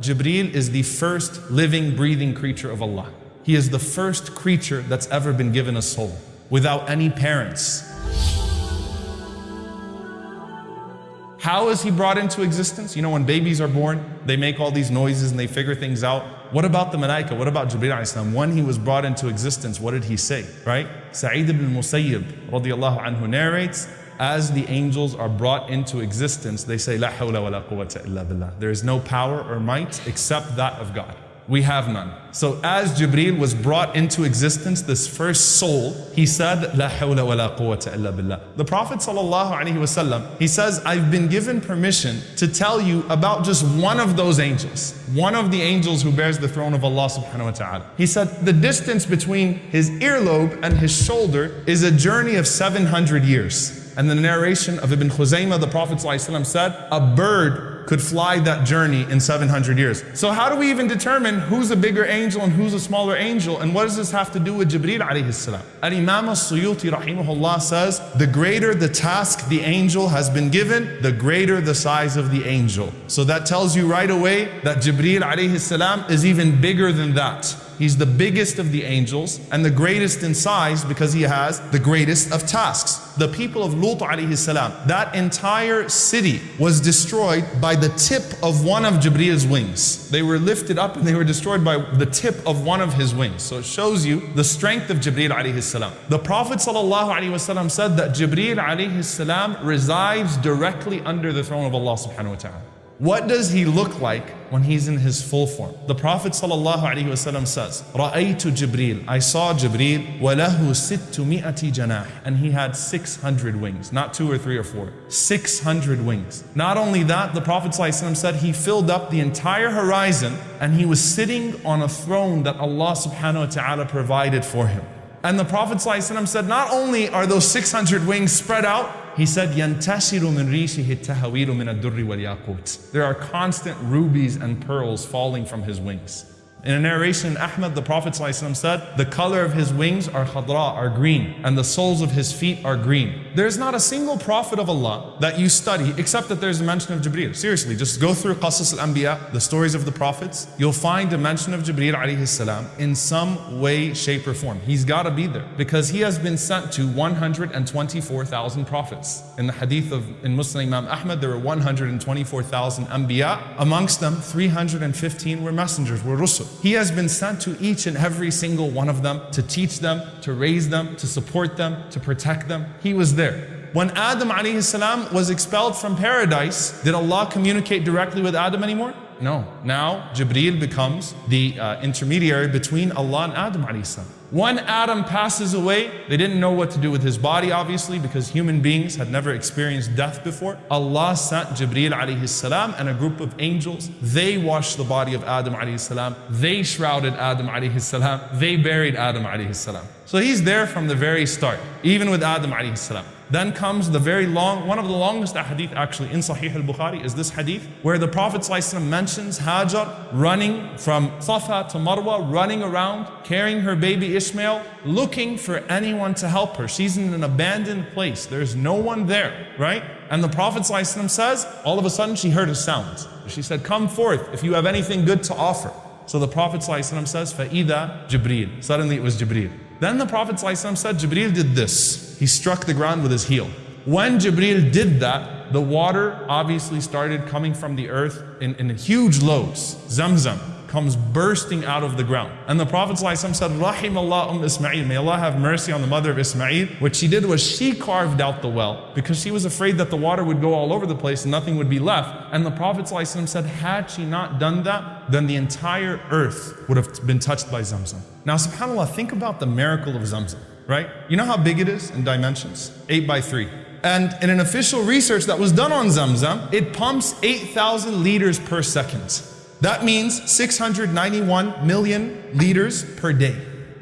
Jibreel is the first living, breathing creature of Allah. He is the first creature that's ever been given a soul without any parents. How is he brought into existence? You know, when babies are born, they make all these noises and they figure things out. What about the malaika? What about Jibreel Islam? When he was brought into existence, what did he say? Right? Sa'id ibn Musayyib radiallahu anhu narrates, as the angels are brought into existence, they say, La hawla wa la quwwata illa billah. There is no power or might except that of God we have none. So as Jibreel was brought into existence, this first soul, he said, La hawla wa la quwwata illa billah. The Prophet wasallam, he says, I've been given permission to tell you about just one of those angels. One of the angels who bears the throne of Allah subhanahu wa ta'ala. He said, the distance between his earlobe and his shoulder is a journey of 700 years. And the narration of Ibn Khuzaymah, the Prophet said, a bird could fly that journey in 700 years. So how do we even determine who's a bigger angel and who's a smaller angel? And what does this have to do with Jibreel alayhi salam? Al-Imam al-Suyuti rahimahullah says, the greater the task the angel has been given, the greater the size of the angel. So that tells you right away that Jibreel alayhi salam is even bigger than that. He's the biggest of the angels and the greatest in size because he has the greatest of tasks. The people of Lut alayhi salam, that entire city was destroyed by the tip of one of Jibreel's wings. They were lifted up and they were destroyed by the tip of one of his wings. So it shows you the strength of Jibreel alayhi salam. The Prophet sallallahu alayhi said that Jibreel alayhi salam resides directly under the throne of Allah subhanahu wa ta'ala. What does he look like when he's in his full form? The Prophet ﷺ says, رَأَيْتُ Jibreel, I saw Jibreel, وَلَهُ سِتُّ جَنَاحٍ And he had 600 wings, not two or three or four, 600 wings. Not only that, the Prophet ﷺ said he filled up the entire horizon and he was sitting on a throne that Allah subhanahu wa ta'ala provided for him. And the Prophet ﷺ said, not only are those 600 wings spread out, he said, يَنْتَشِرُ مِنْ رِيشِهِ التَّهَوِيرُ مِنَ الدُّرِّ وَالْيَاقُوتِ There are constant rubies and pearls falling from his wings. In a narration in Ahmad, the Prophet said, the color of his wings are khadra, are green, and the soles of his feet are green. There's not a single prophet of Allah that you study except that there's a mention of Jibreel. Seriously, just go through Qasas al-Anbiya, the stories of the prophets. You'll find a mention of Jibreel salam in some way, shape, or form. He's got to be there because he has been sent to 124,000 prophets. In the hadith of in Muslim Imam Ahmad, there were 124,000 Anbiya. Amongst them, 315 were messengers, were rusul. He has been sent to each and every single one of them to teach them, to raise them, to support them, to protect them. He was there. When Adam salam was expelled from paradise, did Allah communicate directly with Adam anymore? No. Now Jibreel becomes the uh, intermediary between Allah and Adam salam. When Adam passes away, they didn't know what to do with his body, obviously, because human beings had never experienced death before. Allah sent Jibreel alayhi salam and a group of angels. They washed the body of Adam alayhi salam. They shrouded Adam alayhi salam. They buried Adam alayhi salam. So he's there from the very start, even with Adam alayhi salam. Then comes the very long, one of the longest hadith actually in Sahih al-Bukhari is this hadith where the Prophet ﷺ mentions Hajar running from Safa to Marwa, running around, carrying her baby Ishmael, looking for anyone to help her. She's in an abandoned place. There's no one there, right? And the Prophet ﷺ says, all of a sudden she heard a sound. She said, come forth if you have anything good to offer. So the Prophet ﷺ says, فَإِذَا Jibreel. Suddenly it was Jibreel. Then the Prophet said, Jibreel did this. He struck the ground with his heel. When Jibreel did that, the water obviously started coming from the earth in, in huge loads, Zamzam comes bursting out of the ground. And the Prophet ﷺ said, Rahim Allah um Ismail, may Allah have mercy on the mother of Ismail. What she did was she carved out the well because she was afraid that the water would go all over the place and nothing would be left. And the Prophet said, had she not done that, then the entire earth would have been touched by Zamzam. Now subhanAllah, think about the miracle of Zamzam, right? You know how big it is in dimensions? 8 by 3. And in an official research that was done on Zamzam, it pumps 8,000 liters per second. That means 691 million liters per day,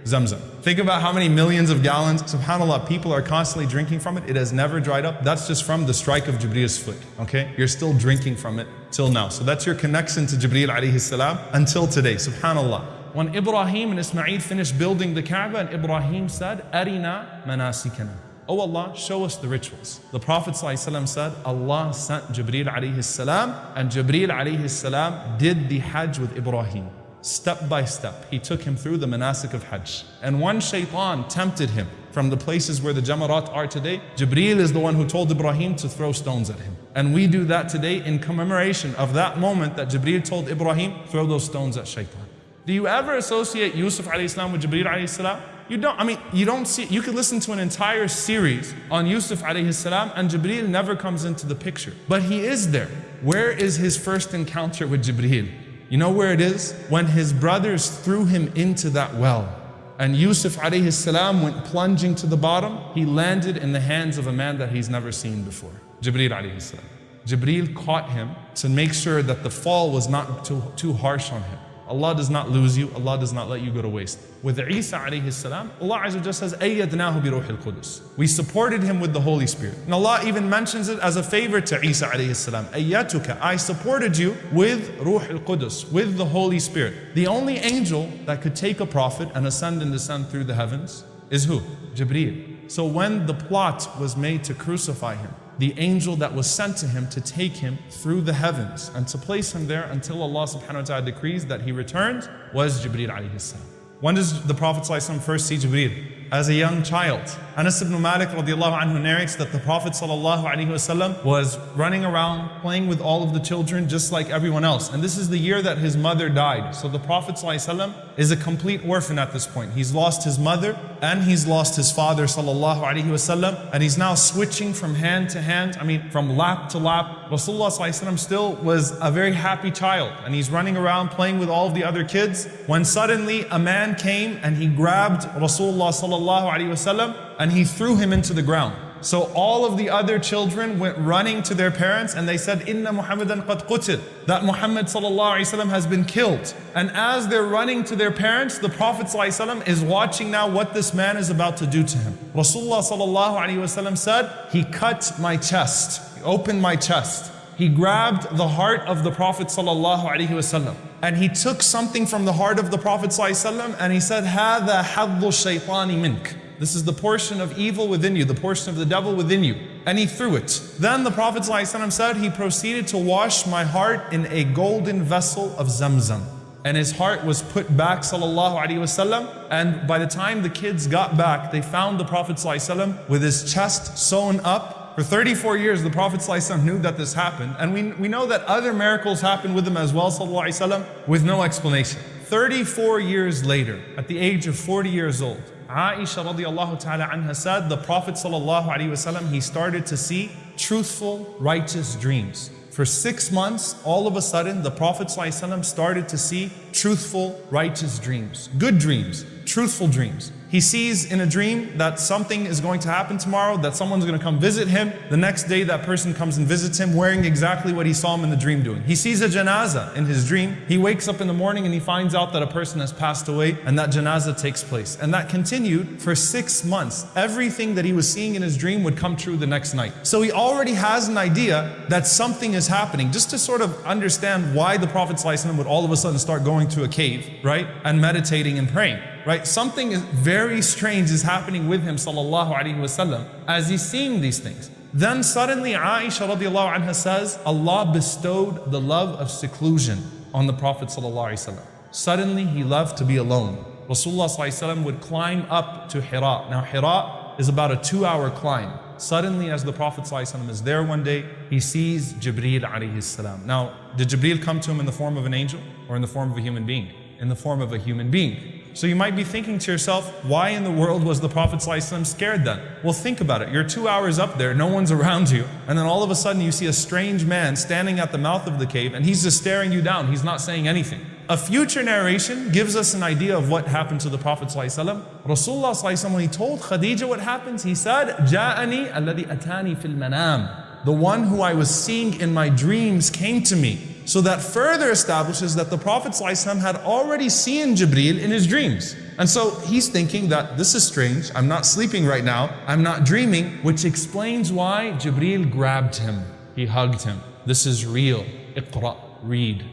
Zamzam. Think about how many millions of gallons, subhanAllah, people are constantly drinking from it. It has never dried up. That's just from the strike of Jibreel's foot, okay? You're still drinking from it till now. So that's your connection to Jibreel alayhi salam until today, subhanAllah. When Ibrahim and Ismail finished building the Kaaba and Ibrahim said, Arina manasikana. Oh Allah, show us the rituals. The Prophet ﷺ said, Allah sent Jibreel alayhi salam, and Jibreel alayhi salam did the Hajj with Ibrahim. Step by step, he took him through the manasik of Hajj. And one shaitan tempted him from the places where the Jamarat are today. Jibreel is the one who told Ibrahim to throw stones at him. And we do that today in commemoration of that moment that Jibreel told Ibrahim, throw those stones at shaitan. Do you ever associate Yusuf alayhi salam with Jibreel alayhi salam? You don't, I mean, you don't see, you could listen to an entire series on Yusuf alayhi salam and Jibreel never comes into the picture. But he is there. Where is his first encounter with Jibreel? You know where it is? When his brothers threw him into that well. And Yusuf alayhi salam went plunging to the bottom. He landed in the hands of a man that he's never seen before. Jibreel alayhi salam. Jibreel caught him to make sure that the fall was not too, too harsh on him. Allah does not lose you. Allah does not let you go to waste. With Isa alayhi salam, Allah Azza wa says, أَيَّدْنَاهُ بِرُوحِ الْقُدُسِ We supported him with the Holy Spirit. And Allah even mentions it as a favor to Isa alayhi salam. أَيَّتُكَ I supported you with Ruh al-Qudus, with the Holy Spirit. The only angel that could take a prophet and ascend and descend through the heavens is who? Jibreel. So when the plot was made to crucify him, the angel that was sent to him to take him through the heavens and to place him there until Allah subhanahu wa ta'ala decrees that he returns was Jibreel alayhi salam. When does the Prophet ﷺ first see Jibreel? As a young child. Anas ibn Malik radiallahu anhu narrates that the Prophet ﷺ was running around playing with all of the children just like everyone else. And this is the year that his mother died. So the Prophet ﷺ is a complete orphan at this point. He's lost his mother and he's lost his father sallallahu alaihi wasallam and he's now switching from hand to hand, I mean from lap to lap. Rasulullah sallallahu still was a very happy child and he's running around playing with all of the other kids when suddenly a man came and he grabbed Rasulullah sallallahu alaihi wasallam and he threw him into the ground. So all of the other children went running to their parents and they said, Inna Muhammadan qad qutil, that Muhammad ﷺ has been killed. And as they're running to their parents, the Prophet ﷺ is watching now what this man is about to do to him. Rasulullah ﷺ said, He cut my chest, he opened my chest. He grabbed the heart of the Prophet ﷺ and he took something from the heart of the Prophet ﷺ and he said, هذا حظ الشيطان منك. This is the portion of evil within you, the portion of the devil within you. And he threw it. Then the Prophet ﷺ said, he proceeded to wash my heart in a golden vessel of Zamzam. And his heart was put back, sallallahu alaihi wasallam. And by the time the kids got back, they found the Prophet ﷺ with his chest sewn up. For 34 years, the Prophet ﷺ knew that this happened. And we, we know that other miracles happened with him as well, sallallahu alaihi wasallam, with no explanation. 34 years later, at the age of 40 years old, Aisha radiallahu ta'ala anha said, the Prophet sallallahu alaihi wasallam, he started to see truthful, righteous dreams. For six months, all of a sudden, the Prophet ﷺ started to see truthful, righteous dreams, good dreams, truthful dreams. He sees in a dream that something is going to happen tomorrow, that someone's going to come visit him. The next day, that person comes and visits him wearing exactly what he saw him in the dream doing. He sees a janaza in his dream. He wakes up in the morning and he finds out that a person has passed away and that janaza takes place. And that continued for six months. Everything that he was seeing in his dream would come true the next night. So he already has an idea that something is happening. Just to sort of understand why the Prophet would all of a sudden start going to a cave, right? And meditating and praying right? Something very strange is happening with him sallallahu alaihi wasallam as he's seeing these things. Then suddenly Aisha radiallahu anha says, Allah bestowed the love of seclusion on the Prophet sallallahu alaihi wasallam. Suddenly he loved to be alone. Rasulullah sallallahu alaihi would climb up to Hira. Now Hira is about a two hour climb. Suddenly as the Prophet ﷺ is there one day, he sees Jibreel alayhi salam. Now, did Jibreel come to him in the form of an angel or in the form of a human being? In the form of a human being. So you might be thinking to yourself, why in the world was the Prophet ﷺ scared then? Well, think about it. You're two hours up there, no one's around you, and then all of a sudden you see a strange man standing at the mouth of the cave and he's just staring you down. He's not saying anything. A future narration gives us an idea of what happened to the Prophet ﷺ. Rasulullah ﷺ, when he told Khadija what happens, he said, جَاءَنِي الَّذِي أَتَانِي فِي الْمَنَامِ The one who I was seeing in my dreams came to me. So that further establishes that the Prophet ﷺ had already seen Jibreel in his dreams. And so he's thinking that this is strange, I'm not sleeping right now, I'm not dreaming, which explains why Jibreel grabbed him. He hugged him. This is real. Iqra, read.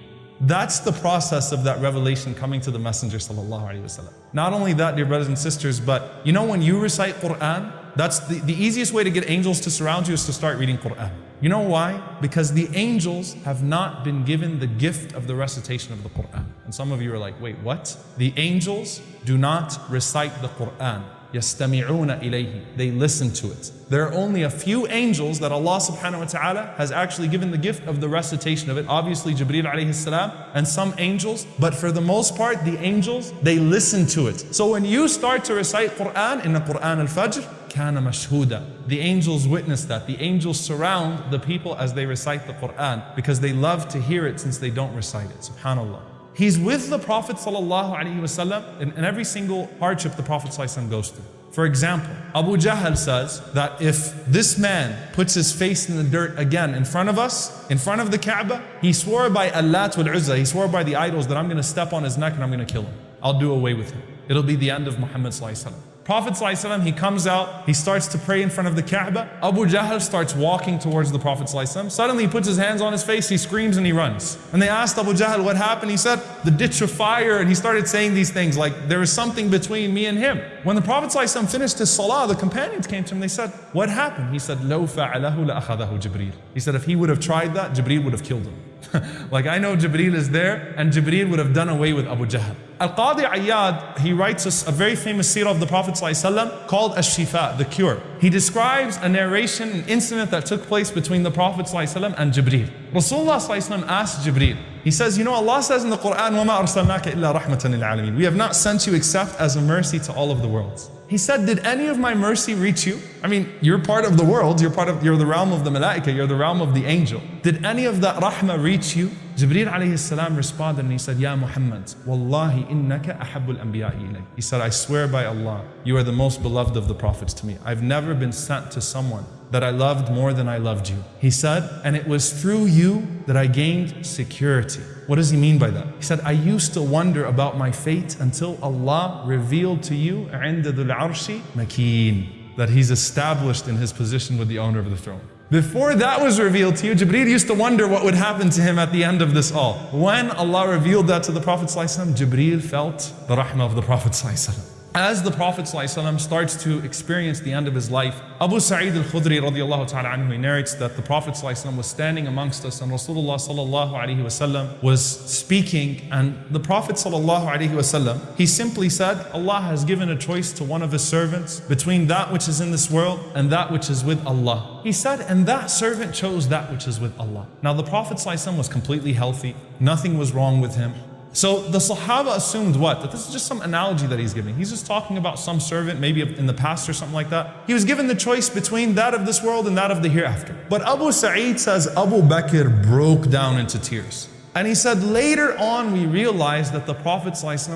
That's the process of that revelation coming to the Messenger wasallam. Not only that, dear brothers and sisters, but you know when you recite Quran, That's the, the easiest way to get angels to surround you is to start reading Quran. You know why? Because the angels have not been given the gift of the recitation of the Quran. And some of you are like, wait, what? The angels do not recite the Quran. يَسْتَمِعُونَ إِلَيْهِ They listen to it. There are only a few angels that Allah subhanahu wa ta'ala has actually given the gift of the recitation of it. Obviously Jibreel alayhi salam and some angels. But for the most part, the angels, they listen to it. So when you start to recite Quran in the Quran al-Fajr, كان مشهودا. The angels witness that. The angels surround the people as they recite the Quran because they love to hear it since they don't recite it. Subhanallah. He's with the Prophet ﷺ in, in every single hardship the Prophet ﷺ goes through. For example, Abu Jahl says that if this man puts his face in the dirt again in front of us, in front of the Kaaba, he swore by Allah wal Uzza, he swore by the idols that I'm going to step on his neck and I'm going to kill him. I'll do away with him. It'll be the end of Muhammad ﷺ. Prophet ﷺ, he comes out, he starts to pray in front of the Kaaba. Abu Jahl starts walking towards the Prophet ﷺ. Suddenly he puts his hands on his face, he screams and he runs. And they asked Abu Jahl what happened. He said, the ditch of fire. And he started saying these things like, there is something between me and him. When the Prophet ﷺ finished his salah, the companions came to him. They said, what happened? He said, لو فعله لأخذه جبريل. He said, if he would have tried that, Jibreel would have killed him. like I know Jibreel is there and Jibreel would have done away with Abu Jahl. Al-Qadi Iyad, he writes us a very famous seerah of the Prophet ﷺ called Ash-Shifa, the cure. He describes a narration, an incident that took place between the Prophet ﷺ and Jibreel. Rasulullah ﷺ asked Jibreel, he says, you know Allah says in the Quran, وَمَا أَرْسَلْنَاكَ إِلَّا رَحْمَةً لِلْعَالَمِينَ We have not sent you except as a mercy to all of the worlds. He said, did any of my mercy reach you? I mean, you're part of the world, you're part of, you're the realm of the malaika, you're the realm of the angel. Did any of that rahmah reach you? Jibreel alayhi salam responded and he said, Ya Muhammad, Wallahi innaka ahabbul anbiya'i ilay. He said, I swear by Allah, you are the most beloved of the prophets to me. I've never been sent to someone that I loved more than I loved you. He said, and it was through you that I gained security. What does he mean by that? He said, I used to wonder about my fate until Allah revealed to you عند ذو العرش مكين that he's established in his position with the owner of the throne. Before that was revealed to you, Jibreel used to wonder what would happen to him at the end of this all. When Allah revealed that to the Prophet ﷺ, Jibreel felt the rahmah of the Prophet ﷺ. As the Prophet ﷺ starts to experience the end of his life, Abu Sa'id al-Khudri radiallahu ta'ala anhu narrates that the Prophet ﷺ was standing amongst us and Rasulullah sallallahu alayhi wasallam was speaking and the Prophet sallallahu alayhi wasallam, he simply said, Allah has given a choice to one of his servants between that which is in this world and that which is with Allah. He said, and that servant chose that which is with Allah. Now the Prophet ﷺ was completely healthy, nothing was wrong with him. So the Sahaba assumed what? That this is just some analogy that he's giving. He's just talking about some servant, maybe in the past or something like that. He was given the choice between that of this world and that of the hereafter. But Abu Sa'id says Abu Bakr broke down into tears. And he said, later on we realized that the Prophet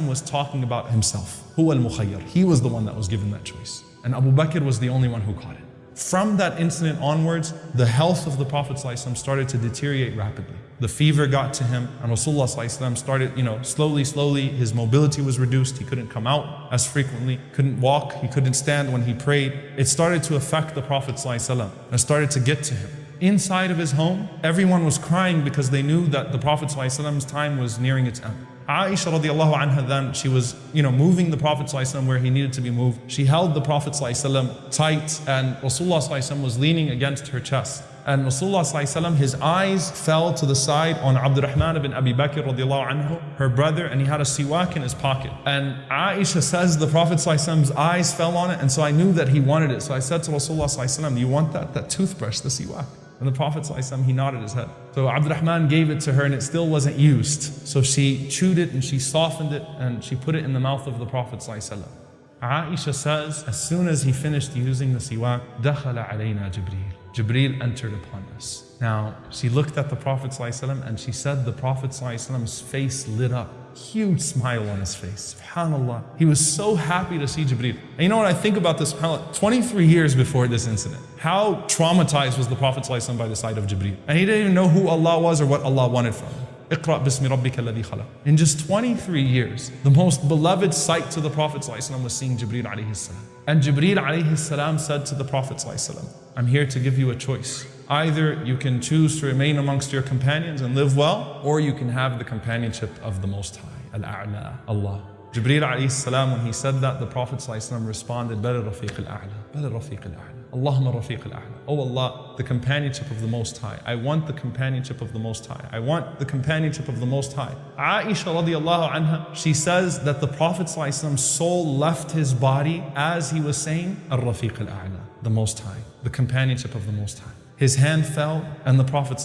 was talking about himself. Huwa al He was the one that was given that choice. And Abu Bakr was the only one who caught it. From that incident onwards, the health of the Prophet started to deteriorate rapidly the fever got to him, and Rasulullah started, you know, slowly, slowly, his mobility was reduced. He couldn't come out as frequently, couldn't walk, he couldn't stand when he prayed. It started to affect the Prophet and started to get to him. Inside of his home, everyone was crying because they knew that the Prophet's time was nearing its end. Aisha radiallahu anha then, she was, you know, moving the Prophet where he needed to be moved. She held the Prophet tight and Rasulullah was leaning against her chest And Rasulullah ﷺ, his eyes fell to the side on Abdurrahman ibn Abi Bakr radiallahu anhu, her brother, and he had a siwak in his pocket. And Aisha says the Prophet ﷺ's eyes fell on it, and so I knew that he wanted it. So I said to Rasulullah ﷺ, do you want that, that toothbrush, the siwak? And the Prophet ﷺ, he nodded his head. So Abdurrahman gave it to her and it still wasn't used. So she chewed it and she softened it and she put it in the mouth of the Prophet ﷺ. Aisha says, as soon as he finished using the siwak, دخل علينا جبريل. Jibreel entered upon us. Now, she looked at the Prophet ﷺ and she said the Prophet ﷺ's face lit up. Huge smile on his face. SubhanAllah. He was so happy to see Jibreel. And you know what I think about this? 23 years before this incident, how traumatized was the Prophet ﷺ by the sight of Jibreel? And he didn't even know who Allah was or what Allah wanted from him. اقرأ باسم ربك الذي خلق. In just 23 years, the most beloved sight to the Prophet ﷺ was seeing Jibreel alayhi salam. And Jibreel alayhi salam said to the Prophet ﷺ, I'm here to give you a choice. Either you can choose to remain amongst your companions and live well, or you can have the companionship of the Most High, Al-A'la, Allah. Jibreel alayhi salam, when he said that, the Prophet ﷺ responded, بل الرفيق الأعلى بل الرفيق الأعلى Allahumma rafiq al-a'la. Oh Allah, the companionship of the Most High. I want the companionship of the Most High. I want the companionship of the Most High. Aisha radiallahu anha, she says that the Prophet's soul left his body as he was saying, Ar-Rafiq al-A'la, the Most High, the companionship of the Most High. His hand fell and the Prophet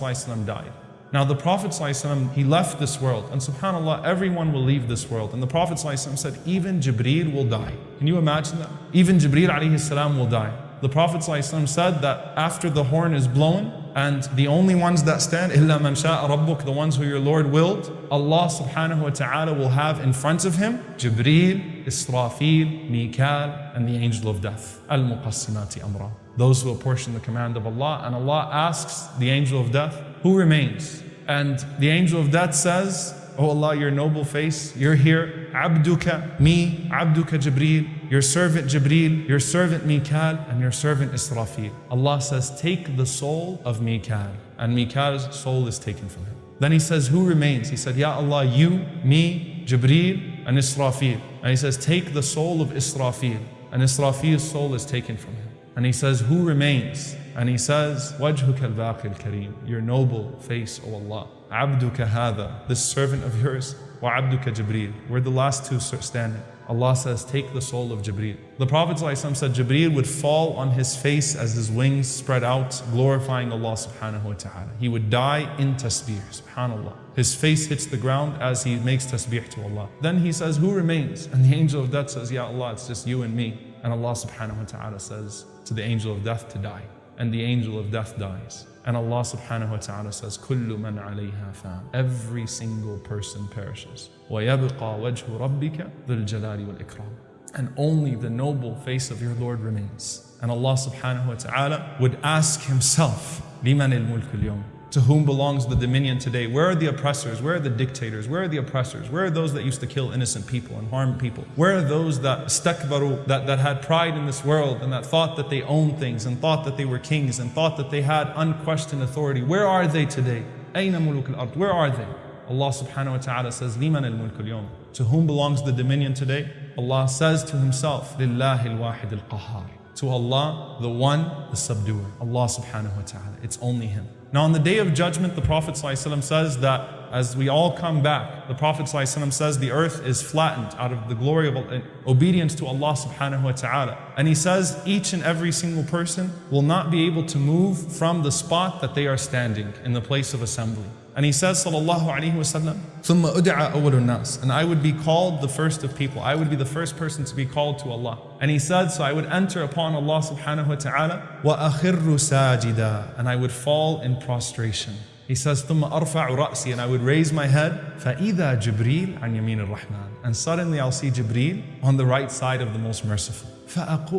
died. Now the Prophet ﷺ, he left this world and subhanAllah, everyone will leave this world. And the Prophet ﷺ said, even Jibreel will die. Can you imagine that? Even Jibreel alayhi salam will die the Prophet ﷺ said that after the horn is blown, and the only ones that stand, إِلَّا مَنْ شَاءَ رَبُّكَ, the ones who your Lord willed, Allah subhanahu wa ta'ala will have in front of him Jibreel, Israfil, Mikal, and the angel of death. Al-Muqassimati amra. Those who apportion the command of Allah, and Allah asks the angel of death, who remains? And the angel of death says, Oh Allah, your noble face, you're here. Abduka, me, Abduka Jibreel, your servant Jibreel, your servant Mikal, and your servant Israfil. Allah says, take the soul of Mikal. And Mikal's soul is taken from him. Then he says, who remains? He said, Ya Allah, you, me, Jibreel, and Israfil. And he says, take the soul of Israfil. And Israfil's soul is taken from him. And he says, who remains? And he says, وَجْهُكَ الْبَاقِ الْكَرِيمِ Your noble face, O Allah. عَبْدُكَ هَذَا This servant of yours, وَعَبْدُكَ جِبْرِيلِ We're the last two standing. Allah says, take the soul of Jibreel. The Prophet ﷺ said Jibreel would fall on his face as his wings spread out, glorifying Allah subhanahu wa ta'ala. He would die in tasbih, subhanAllah. His face hits the ground as he makes tasbih to Allah. Then he says, who remains? And the angel of death says, Ya Allah, it's just you and me. And Allah subhanahu wa ta'ala says to the angel of death to die and the angel of death dies. And Allah subhanahu wa ta'ala says, كُلُّ مَنْ عَلَيْهَا فَانٍ Every single person perishes. وَيَبْقَى وَجْهُ رَبِّكَ ذُو الْجَلَالِ وَالْإِكْرَامِ And only the noble face of your Lord remains. And Allah subhanahu wa ta'ala would ask Himself, لِمَنِ الْمُلْكُ الْيَوْمِ to whom belongs the dominion today? Where are the oppressors? Where are the dictators? Where are the oppressors? Where are those that used to kill innocent people and harm people? Where are those that stakbaru, that, that had pride in this world and that thought that they owned things and thought that they were kings and thought that they had unquestioned authority? Where are they today? أين ملوك الأرض? Where are they? Allah subhanahu wa ta'ala says, لِمَنَ الْمُلْكُ الْيَوْمِ To whom belongs the dominion today? Allah says to Himself, لِلَّهِ الْوَاحِدِ الْقَهَّارِ To Allah, the one, the subduer. Allah subhanahu wa ta'ala. It's only Him. Now on the day of judgment, the Prophet ﷺ says that as we all come back, the Prophet ﷺ says the earth is flattened out of the glory of obedience to Allah subhanahu wa ta'ala. And he says each and every single person will not be able to move from the spot that they are standing in the place of assembly. And he says, Sallallahu Alaihi Wasallam, ثُمَّ أُدْعَى أَوَّلُ النَّاسِ And I would be called the first of people. I would be the first person to be called to Allah. And he said, so I would enter upon Allah subhanahu wa ta'ala, وَأَخِرُّ سَاجِدًا And I would fall in prostration. He says, ثُمَّ أَرْفَعُ رَأْسِي And I would raise my head, فَإِذَا جِبْرِيلٌ عَنْ يَمِينِ الرَّحْمَنِ And suddenly I'll see Jibreel on the right side of the most merciful.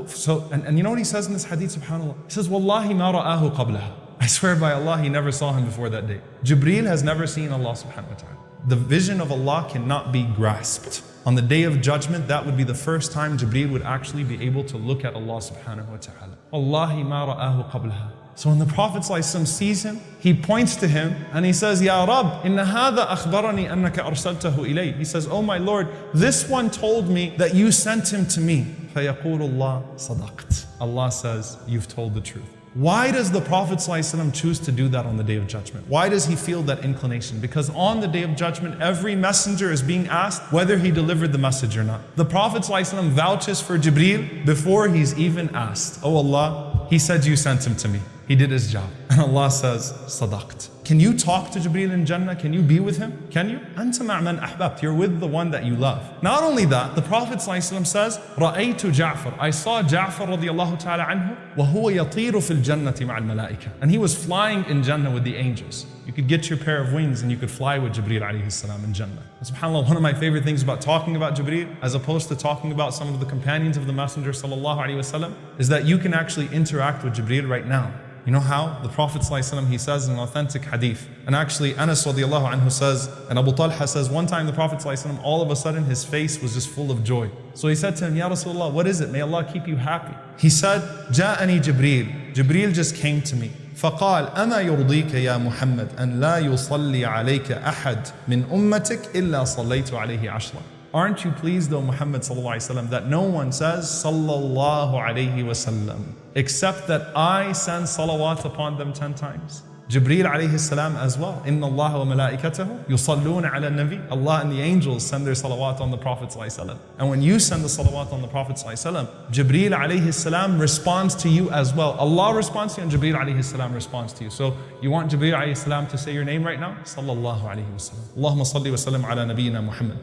So, and, and you know what he says in this hadith, subhanAllah? He says, وَاللَّهِ مَا رَآهُ قَبْلَهَا I swear by Allah, he never saw him before that day. Jibreel has never seen Allah subhanahu wa ta'ala. The vision of Allah cannot be grasped. On the day of judgment, that would be the first time Jibreel would actually be able to look at Allah subhanahu wa ta'ala. Wallahi ma ra'ahu qablaha. So when the Prophet sees him, he points to him and he says, Ya Rab, inna hadha akhbarani annaka arsaltahu ilay. He says, Oh my Lord, this one told me that you sent him to me. فَيَقُولُ اللَّهُ صَدَقْتَ Allah says, you've told the truth. Why does the Prophet ﷺ choose to do that on the day of judgment? Why does he feel that inclination? Because on the day of judgment, every messenger is being asked whether he delivered the message or not. The Prophet ﷺ vouches for Jibreel before he's even asked. Oh Allah, he said you sent him to me. He did his job. And Allah says, Sadaqt. Can you talk to Jibreel in Jannah? Can you be with him? Can you? أنت مع من أحببت. You're with the one that you love. Not only that, the Prophet ﷺ says, رأيت جعفر. I saw Ja'far رضي الله تعالى عنه وهو يطير في الجنة مع الملائكة. And he was flying in Jannah with the angels. You could get your pair of wings and you could fly with Jibreel alayhi salam in Jannah. And subhanAllah, one of my favorite things about talking about Jibreel, as opposed to talking about some of the companions of the Messenger sallallahu alayhi wasallam, is that you can actually interact with Jibreel right now. You know how? The Prophet ﷺ, he says in an authentic hadith. And actually Anas radiallahu anhu says, and Abu Talha says, one time the Prophet ﷺ, all of a sudden his face was just full of joy. So he said to him, Ya Rasulullah, what is it? May Allah keep you happy. He said, جاءني جبريل. Jibreel just came to me. فقال أما يرضيك يا محمد أن لا يصلي عليك أحد من أمتك إلا صليت عليه عشرة Aren't you pleased, O Muhammad sallallahu that no one says sallallahu alayhi wasallam except that I send salawat upon them ten times? Jibreel alayhi salam as well. Inna Allah wa malaikatahu yusalluna ala nabi. Allah and the angels send their salawat on the Prophet And when you send the salawat on the Prophet sallallahu Jibreel alayhi salam responds to you as well. Allah responds to you and Jibreel alayhi salam responds to you. So you want Jibreel alayhi salam to say your name right now? Sallallahu alayhi wa sallam. Allahumma salli wa sallam ala nabiyyina Muhammad.